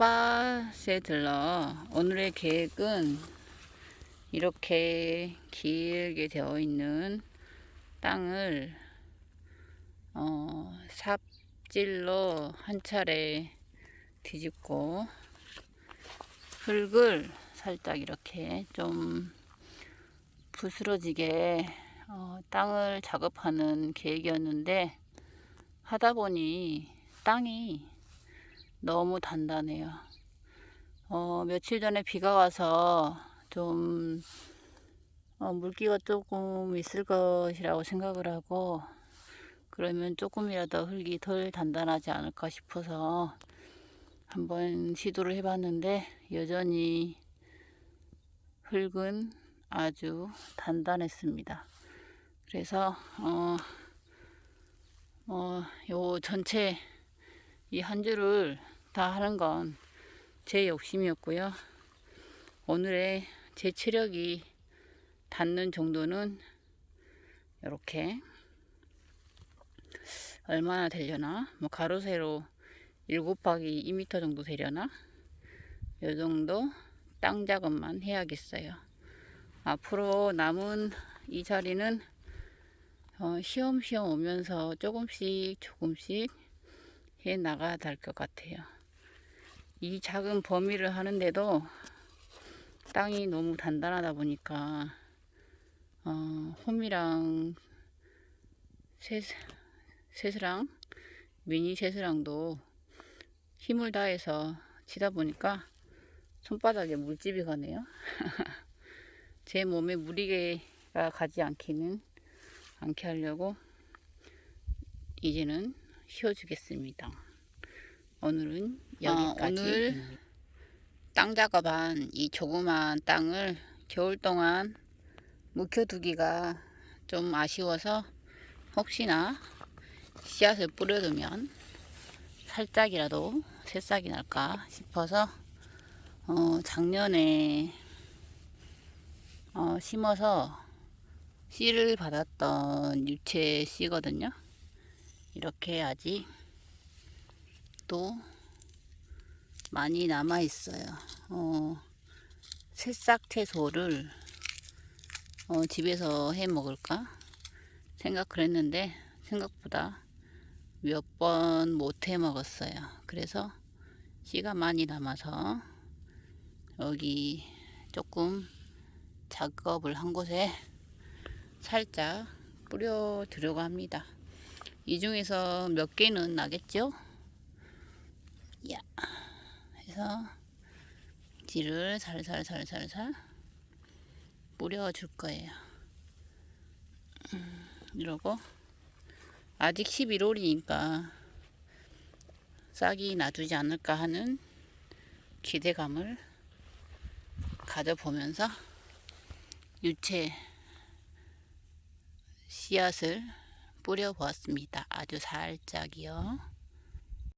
텃밭에 들러 오늘의 계획은 이렇게 길게 되어 있는 땅을 어, 삽질로 한 차례 뒤집고 흙을 살짝 이렇게 좀 부스러지게 어, 땅을 작업하는 계획이었는데 하다 보니 땅이 너무 단단해요. 어, 며칠 전에 비가 와서 좀 어, 물기가 조금 있을 것이라고 생각을 하고 그러면 조금이라도 흙이 덜 단단하지 않을까 싶어서 한번 시도를 해봤는데 여전히 흙은 아주 단단했습니다. 그래서 어, 어, 요 전체 이 한 줄을 다 하는 건 제 욕심이었고요. 오늘의 제 체력이 닿는 정도는 이렇게 얼마나 되려나? 뭐 가로 세로 7 곱하기 2m 정도 되려나? 요 정도 땅 작업만 해야겠어요. 앞으로 남은 이 자리는 어, 시험시험 오면서 조금씩 조금씩 해 나가야 될 것 같아요 이 작은 범위를 하는데도 땅이 너무 단단하다 보니까 어, 홈이랑 세, 세스랑 미니 세스랑도 힘을 다해서 치다 보니까 손바닥에 물집이 가네요. 제 몸에 무리가 가지 않기는 않게 하려고 이제는 쉬어주겠습니다 오늘은 여기까지. 어, 오늘 땅 작업한 이 조그만 땅을 겨울 동안 묵혀두기가 좀 아쉬워서 혹시나 씨앗을 뿌려두면 살짝이라도 새싹이 날까 싶어서 어, 작년에 어, 심어서 씨를 받았던 유채 씨거든요. 이렇게 아직 또 많이 남아 있어요. 어, 새싹 채소를 어, 집에서 해 먹을까 생각을 했는데 생각보다 몇 번 못 해 먹었어요. 그래서 씨가 많이 남아서 여기 조금 작업을 한 곳에 살짝 뿌려 들려고 합니다. 이 중에서 몇 개는 나겠죠? 야 해서 지를 살살살살살 뿌려 줄 거예요 음, 이러고 아직 11월이니까 싹이 놔두지 않을까 하는 기대감을 가져보면서 유채 씨앗을 뿌려 보았습니다. 아주 살짝이요.